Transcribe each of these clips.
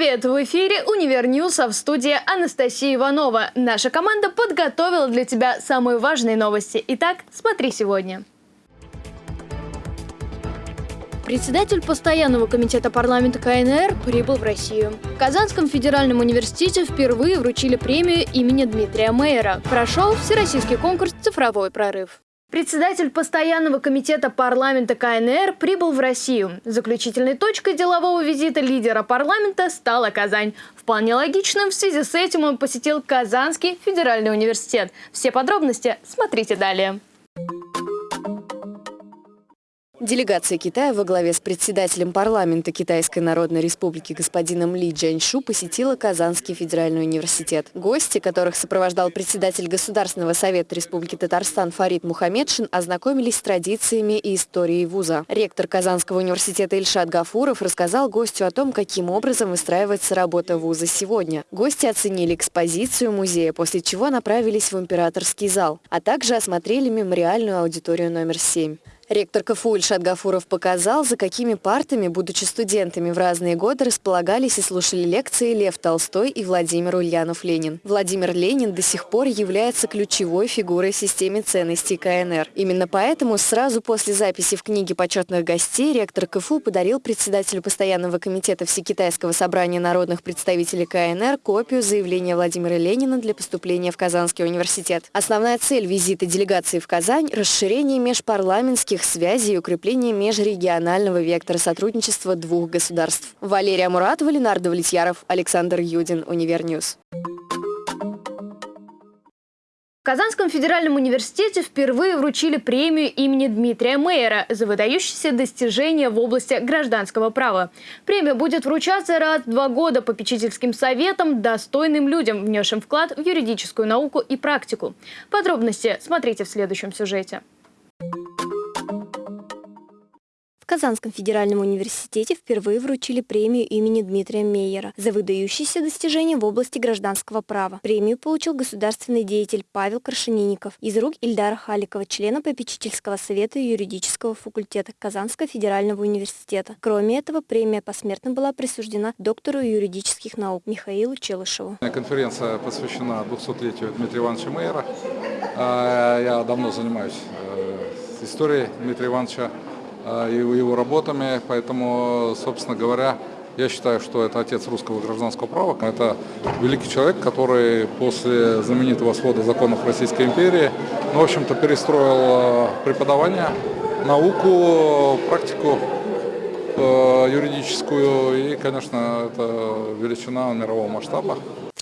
Привет! В эфире «Универ а в студии Анастасия Иванова. Наша команда подготовила для тебя самые важные новости. Итак, смотри сегодня. Председатель постоянного комитета парламента КНР прибыл в Россию. В Казанском федеральном университете впервые вручили премию имени Дмитрия Мейера. Прошел всероссийский конкурс «Цифровой прорыв». Председатель постоянного комитета парламента КНР прибыл в Россию. Заключительной точкой делового визита лидера парламента стала Казань. Вполне логичным в связи с этим он посетил Казанский федеральный университет. Все подробности смотрите далее. Делегация Китая во главе с председателем парламента Китайской Народной Республики господином Ли Джаньшу посетила Казанский федеральный университет. Гости, которых сопровождал председатель Государственного совета Республики Татарстан Фарид Мухаммедшин, ознакомились с традициями и историей вуза. Ректор Казанского университета Ильшат Гафуров рассказал гостю о том, каким образом выстраивается работа вуза сегодня. Гости оценили экспозицию музея, после чего направились в императорский зал, а также осмотрели мемориальную аудиторию номер 7. Ректор КФУ Ильшат Гафуров показал, за какими партами, будучи студентами в разные годы, располагались и слушали лекции Лев Толстой и Владимир Ульянов-Ленин. Владимир Ленин до сих пор является ключевой фигурой в системе ценностей КНР. Именно поэтому сразу после записи в книге почетных гостей ректор КФУ подарил председателю постоянного комитета Всекитайского собрания народных представителей КНР копию заявления Владимира Ленина для поступления в Казанский университет. Основная цель визита делегации в Казань – расширение межпарламентских торговых связей и укрепление межрегионального вектора сотрудничества двух государств. Валерия Муратова, Ленар Давлетьяров, Александр Юдин, Univer News. В Казанском федеральном университете впервые вручили премию имени Дмитрия Мейера за выдающиеся достижения в области гражданского права. Премия будет вручаться раз в два года попечительским советам достойным людям, внесшим вклад в юридическую науку и практику. Подробности смотрите в следующем сюжете. Казанском федеральном университете впервые вручили премию имени Дмитрия Мейера за выдающиеся достижения в области гражданского права. Премию получил государственный деятель Павел Крашенинников из рук Ильдара Халикова, члена попечительского совета юридического факультета Казанского федерального университета. Кроме этого, премия посмертно была присуждена доктору юридических наук Михаилу Челышеву. Конференция посвящена 200-летию Дмитрия Ивановича Мейера. А, я давно занимаюсь э, историей Дмитрия Ивановича и его работами, поэтому, собственно говоря, я считаю, что это отец русского гражданского права. Это великий человек, который после знаменитого свода законов Российской империи, ну, в общем-то, перестроил преподавание, науку, практику э, юридическую и, конечно, это величина мирового масштаба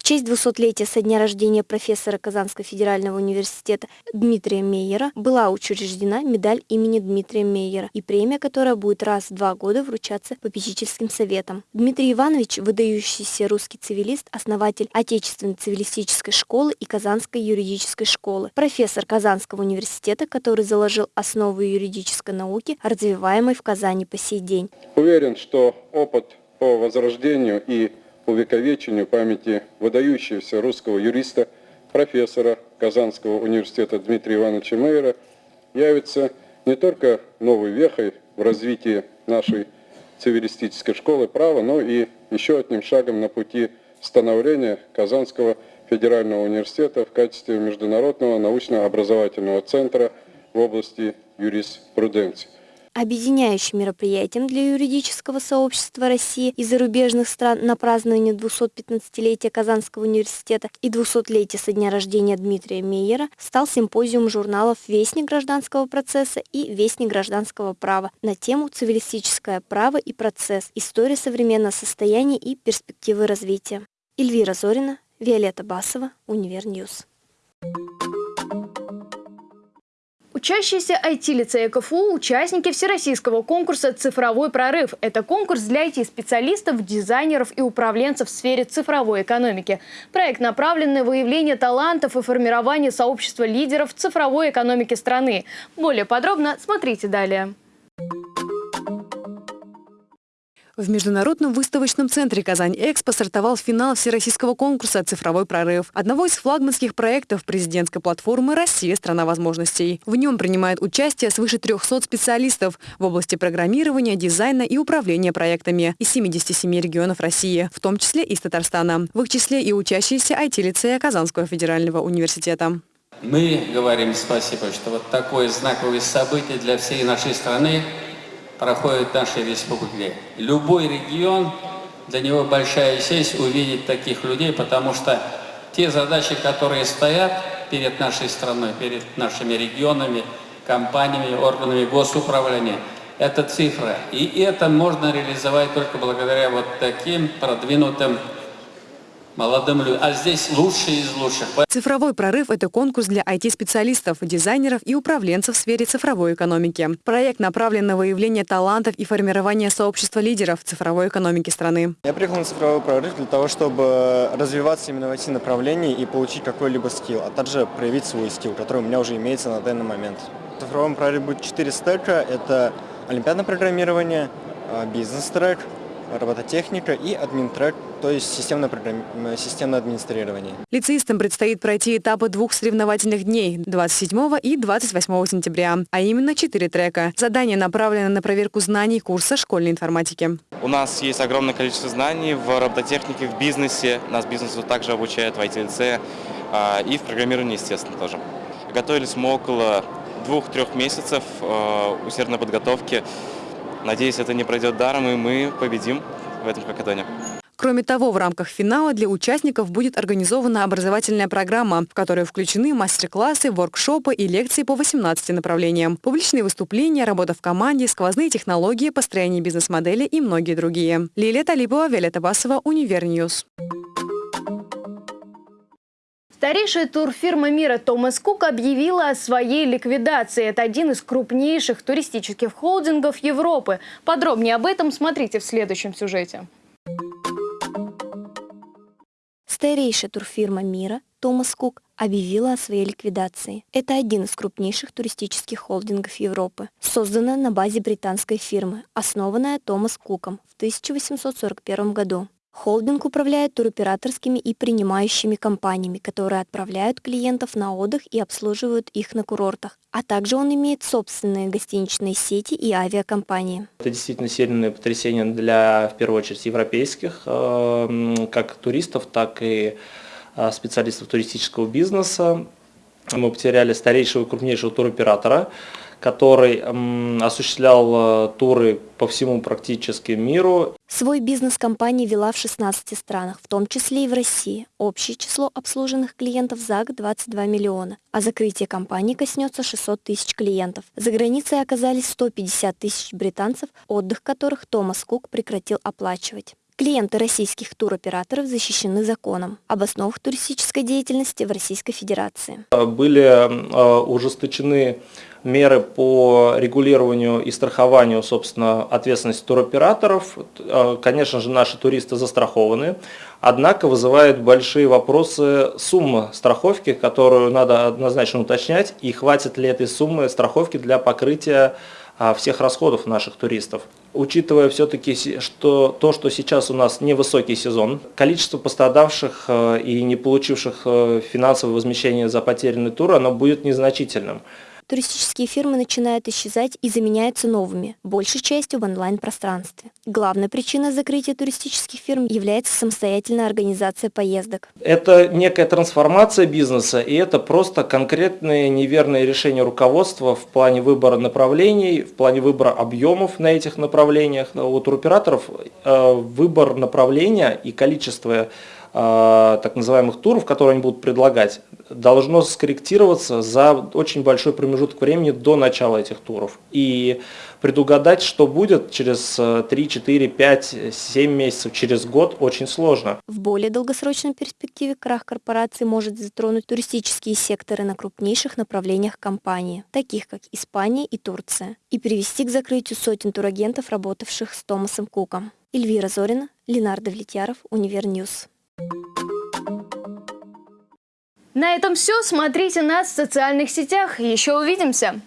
честь 200-летия со дня рождения профессора Казанского федерального университета Дмитрия Мейера была учреждена медаль имени Дмитрия Мейера и премия, которая будет раз в два года вручаться попечительским советом. Дмитрий Иванович – выдающийся русский цивилист, основатель Отечественной цивилистической школы и Казанской юридической школы, профессор Казанского университета, который заложил основы юридической науки, развиваемой в Казани по сей день. Уверен, что опыт по возрождению и увековечению памяти выдающегося русского юриста, профессора Казанского университета Дмитрия Ивановича Мейера явится не только новой вехой в развитии нашей цивилистической школы права, но и еще одним шагом на пути становления Казанского федерального университета в качестве международного научно-образовательного центра в области юриспруденции. Объединяющим мероприятием для юридического сообщества России и зарубежных стран на празднование 215-летия Казанского университета и 200-летия со дня рождения Дмитрия Мейера стал симпозиум журналов «Вестник гражданского процесса» и «Вестник гражданского права» на тему «Цивилистическое право и процесс. История современного состояния и перспективы развития». Эльвира Зорина, Виолетта Басова, Univer News. Учащиеся IT-лицея КФУ – участники всероссийского конкурса «Цифровой прорыв». Это конкурс для IT-специалистов, дизайнеров и управленцев в сфере цифровой экономики. Проект направлен на выявление талантов и формирование сообщества лидеров цифровой экономики страны. Более подробно смотрите далее. В Международном выставочном центре «Казань-Экспо» стартовал финал всероссийского конкурса «Цифровой прорыв», одного из флагманских проектов президентской платформы «Россия – страна возможностей». В нем принимают участие свыше 300 специалистов в области программирования, дизайна и управления проектами из 77 регионов России, в том числе из Татарстана. В их числе и учащиеся IT-лицея Казанского федерального университета. Мы говорим спасибо, что вот такое знаковое событие для всей нашей страны – проходит в нашей республике. Любой регион, для него большая честь увидеть таких людей, потому что те задачи, которые стоят перед нашей страной, перед нашими регионами, компаниями, органами госуправления, это цифра. И это можно реализовать только благодаря вот таким продвинутым молодым людям. А здесь лучшие из лучших. Цифровой прорыв – это конкурс для IT-специалистов, дизайнеров и управленцев в сфере цифровой экономики. Проект направлен на выявление талантов и формирование сообщества лидеров цифровой экономики страны. Я приехал на цифровой прорыв для того, чтобы развиваться именно в IT-направлении и получить какой-либо скилл, а также проявить свой скилл, который у меня уже имеется на данный момент. В цифровом прорыве будет 4 стека – это олимпиадное программирование, а, бизнес-трек, робототехника и админтрек, то есть системное, системное администрирование. Лицеистам предстоит пройти этапы двух соревновательных дней – 27 и 28 сентября, а именно четыре трека. Задание направлено на проверку знаний курса школьной информатики. У нас есть огромное количество знаний в робототехнике, в бизнесе. Нас бизнесу также обучают в IT-лице а, и в программировании, естественно, тоже. Готовились мы около двух-трех месяцев а, усердной подготовки. Надеюсь, это не пройдет даром, и мы победим в этом хакатоне. Кроме того, в рамках финала для участников будет организована образовательная программа, в которую включены мастер-классы, воркшопы и лекции по 18 направлениям, публичные выступления, работа в команде, сквозные технологии, построение бизнес-модели и многие другие. Лилия Талипова, Виолетта Басова, Univer News. Старейшая турфирма мира Томас Кук объявила о своей ликвидации. Это один из крупнейших туристических холдингов Европы. Подробнее об этом смотрите в следующем сюжете. Старейшая турфирма мира Томас Кук объявила о своей ликвидации. Это один из крупнейших туристических холдингов Европы, созданная на базе британской фирмы, основанная Томас Куком в 1841 году. Холдинг управляет туроператорскими и принимающими компаниями, которые отправляют клиентов на отдых и обслуживают их на курортах. А также он имеет собственные гостиничные сети и авиакомпании. Это действительно сильное потрясение для, в первую очередь, европейских, э, как туристов, так и э, специалистов туристического бизнеса. Мы потеряли старейшего и крупнейшего туроператора, который осуществлял э, туры по всему практически миру. Свой бизнес компания вела в 16 странах, в том числе и в России. Общее число обслуженных клиентов за год 22 миллиона, а закрытие компании коснется 600 тысяч клиентов. За границей оказались 150 тысяч британцев, отдых которых Томас Кук прекратил оплачивать. Клиенты российских туроператоров защищены законом об основах туристической деятельности в Российской Федерации. Были э, ужесточены меры по регулированию и страхованию, собственно, ответственности туроператоров. Э, конечно же, наши туристы застрахованы, однако вызывает большие вопросы сумма страховки, которую надо однозначно уточнять, и хватит ли этой суммы страховки для покрытия а, всех расходов наших туристов. Учитывая все-таки что, то, что сейчас у нас невысокий сезон, количество пострадавших э, и не получивших э, финансовое возмещение за потерянный тур, оно будет незначительным туристические фирмы начинают исчезать и заменяются новыми, большей частью в онлайн-пространстве. Главной причиной закрытия туристических фирм является самостоятельная организация поездок. Это некая трансформация бизнеса, и это просто конкретные неверные решения руководства в плане выбора направлений, в плане выбора объемов на этих направлениях. У туроператоров э, выбор направления и количество так называемых туров, которые они будут предлагать, должно скорректироваться за очень большой промежуток времени до начала этих туров. И предугадать, что будет через 3, 4, 5, 7 месяцев, через год, очень сложно. В более долгосрочной перспективе крах корпорации может затронуть туристические секторы на крупнейших направлениях компании, таких как Испания и Турция, и привести к закрытию сотен турагентов, работавших с Томасом Куком. Эльвира Зорина, Ленар Давлетьяров, Univer News. На этом все. Смотрите нас в социальных сетях. Еще увидимся.